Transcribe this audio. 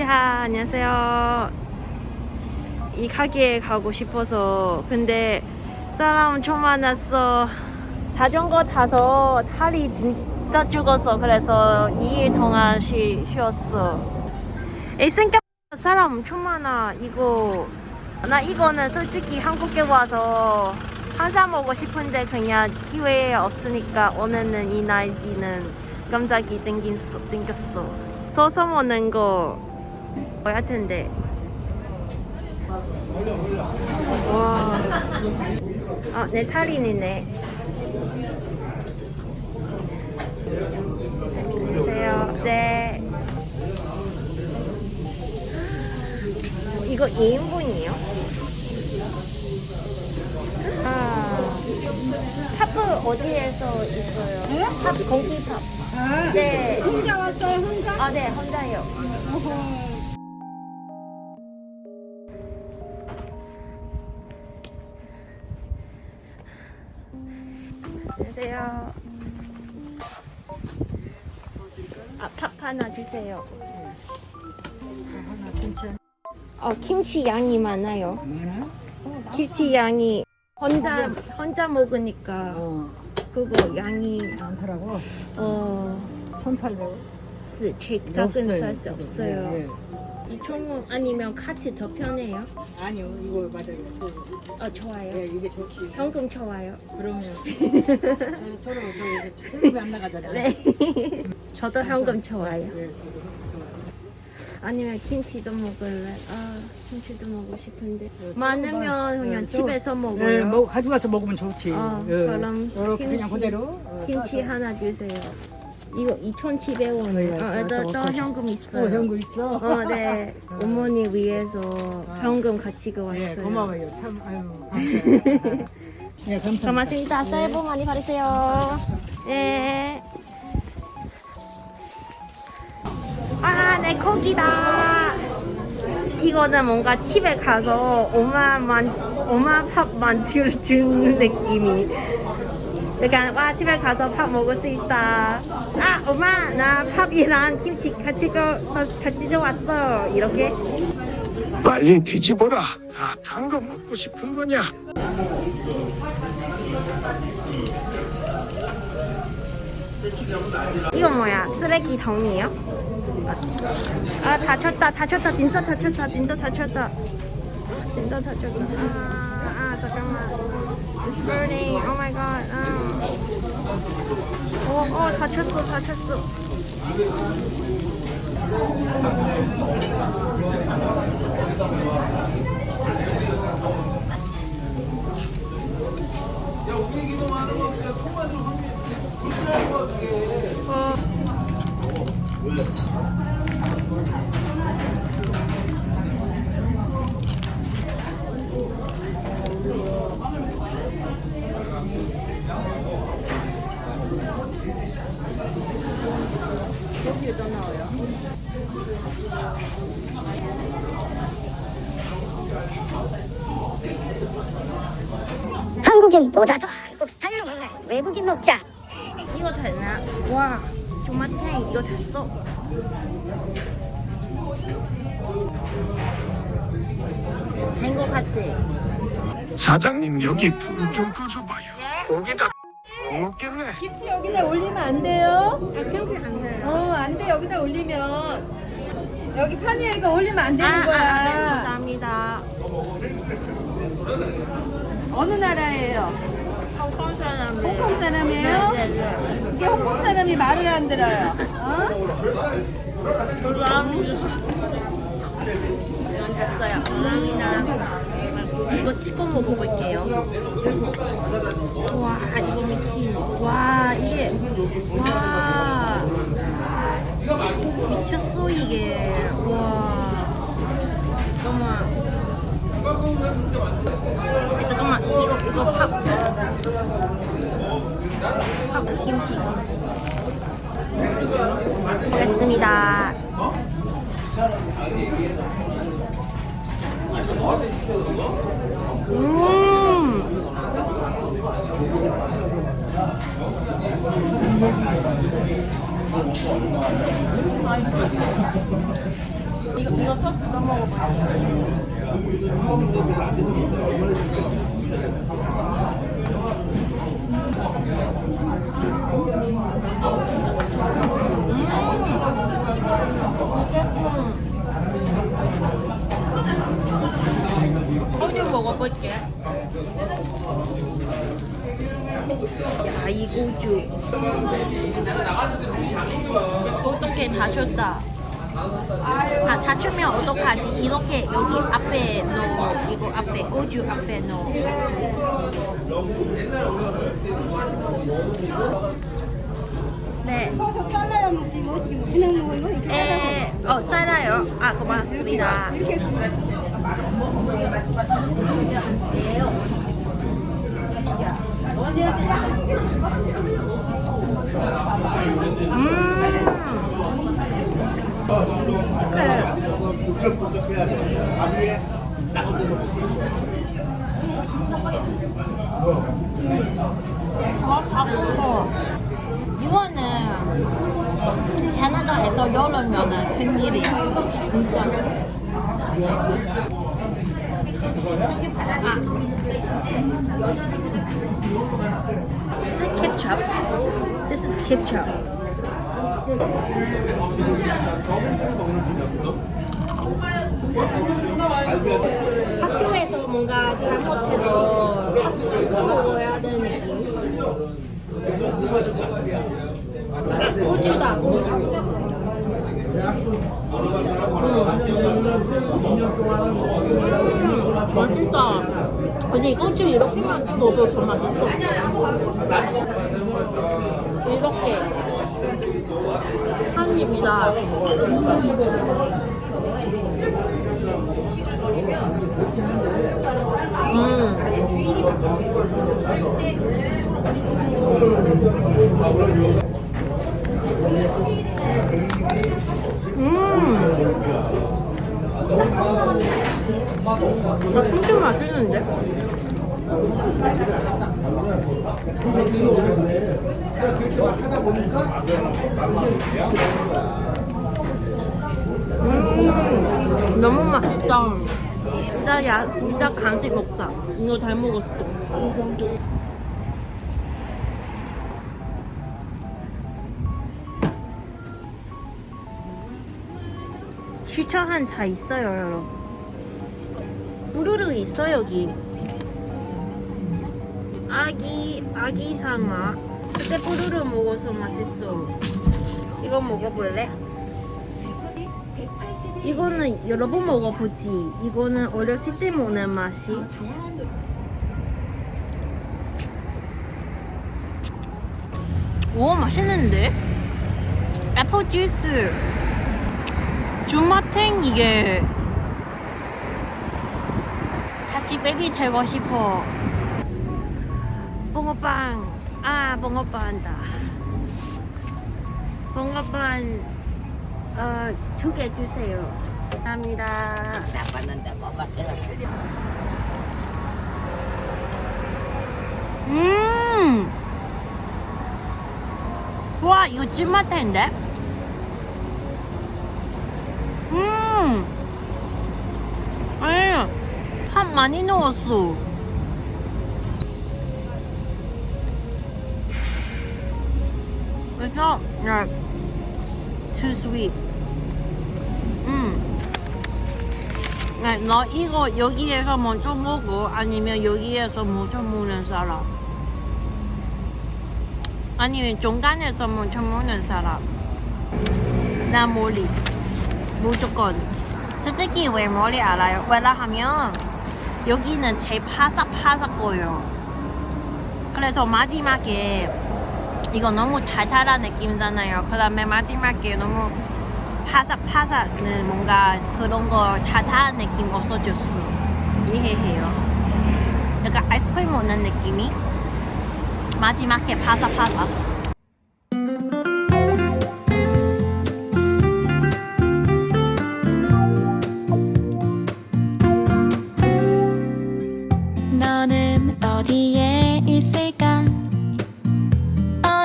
야, 안녕하세요. 이 가게에 가고 싶어서 근데 사람 엄청 많았어. 자전거 타서 다리 진짜 죽었어. 그래서 2일 동안 쉬, 쉬었어. 에이, 생각 사람 엄청 많아. 이거 나 이거는 솔직히 한국에 와서 한잔 먹고 싶은데 그냥 기회 없으니까 오늘은 이 날지는 깜짝이 땡겼어. 써서 먹는 거 뭐야 텐데. 와. 아, 내 차린이네. 안녕하세요. 네. 이거 2인분이에요? 아. 팝 어디에서 있어요? 팝 공기팝. 아, 네. 혼자 왔어요, 혼자? 아, 네, 혼자요. 어허. 하나 주세요. 어, 김치 양이 많아요. 많아? 김치 양이 혼자 혼자 먹으니까 어, 그거 양이 많더라고. 어, 1,800원. 제 작은 사이즈 없어요. 네, 네. 이 총무 아니면 카트 더 편해요? 아니요, 이거 맞아요. 어, 좋아요. 예, 이게 좋지. 현금 좋아요. 그러면 저, 서로 저 이제 세금이 안 나가잖아요. 네. 저도 현금 좋아요. 예, 저도 좋아요. 아니면 김치도 먹을래. 아, 김치도 먹고 싶은데. 네, 많으면 그냥 네, 집에서 예, 먹어요. 뭐 가져가서 먹으면 좋지. 어, 예. 그럼 그냥 김치- 그대로. 어, 김치. 하나 주세요. 이거 2,700원. 네, 어, 싸서 또, 또 어떠시- 현금 어, 있어요. 현금 있어. 어, 네. 어. 어머니 위해서 아. 현금 가지고 왔어요. 예, 고마워요. 참, 아유. 예, 감사합니다. 고맙습니다. 새해 복 많이 받으세요. 네. 아, 내 고기다. 이거는 뭔가 집에 가서 엄마 만, 엄마 밥 만 들 주는 느낌이. 약간, 와, 집에 가서 밥 먹을 수 있다. 아, 엄마, 나 밥이랑 김치 같이, 거, 같이 좋았어. 이렇게. 빨리 뒤집어라. 다탄거 먹고 싶은 거냐? 이건 뭐야? 쓰레기통이에요? 아 다쳤다 다쳤다 진짜 다쳤다 진짜 다쳤다 진짜 다쳤다 아, 아 잠깐만 It's burning Oh my god 아. 어, 어 다쳤어 다쳤어 어. 여기에다 넣어요. 한국인보다도 한국 스타일로 먹는 외국인 먹자. 이거 되나? 와, 조마탱 이거 됐어. 된 거 같아. 사장님 여기 불좀 꺼줘봐요. 고기다 먹겠네. 김치 여기다 올리면 안 돼요. 아, 안 돼요. 어, 안 돼. 여기다 올리면. 여기 판이에 이거 올리면 안 되는 아, 아, 네, 거야. 감사합니다. 어느 나라예요? 홍콩 사람이에요. 홍콩 사람이에요? 네, 네. 이게 홍콩 사람이 말을 안 들어요. 어? 됐어요. 감사합니다. 이거 찍어 먹어볼게요. 와. 와. 미쳤어, 이게. 와. 잠깐만. 잠깐만, 이거, 이거 밥. 밥, 김치, 김치. 먹겠습니다. 이거 이거 소스도 먹어봐요. 소주 먹어볼게. 야, 이 고주. 어떻게 다쳤다. 아, 다치면 어떡하지? 이렇게 여기 앞에 넣어. 이거 앞에, 고주 앞에 넣어. 네. 에, 어, 잘라요. 아, 고맙습니다. 이 거는 캐나다에서 열으면은 큰일이야. 진짜. Is ketchup. This is ketchup. 학교에서 뭔가 잘못해서 학습으로 해야 되는 느낌. 고주다, 고주. 음. 맛있다. 아니, 고주 이렇게만 넣어서 맛있어. 이렇게. 한 입이다. 음. 음. 아, 진짜 맛있는데? 음, 너무 맛있다. 진짜 야, 진짜 간식 먹자. 이거 잘 먹었어. 추천한 차 있어요, 여러분. 우르르 있어 여기. 아기 아기 상어. 스테푸르르 먹어서 맛있어. 이거 먹어볼래? 이거는 여러 번 먹어보지. 이거는 어렸을 때 먹는 맛이. 오 맛있는데? 애플 주스. 주마탱 이게 다시 베비 되고 싶어. 붕어빵. 아 붕어빵 한다. 붕어빵 어, 두 개 주세요. 감사합니다. 음! 와, 이거 찐맛탱인데? 음! 아니, 팥 많이 넣었어. It's not like too sweet. 음. 네, 너 이거 여기에서 먼저 먹어 아니면 여기에서 먼저 먹는 사람 아니면 중간에서 먼저 먹는 사람 나 머리 무조건 솔직히 왜 머리 알아요? 왜냐하면 여기는 제일 파삭파삭거려요 그래서 마지막에 이거 너무 달달한 느낌이잖아요. 그 다음에 마지막에 너무 파삭파삭은 뭔가 그런 거 달달한 느낌 없어졌어. 이해해요? 약간 아이스크림 먹는 느낌이? 마지막에 파삭파삭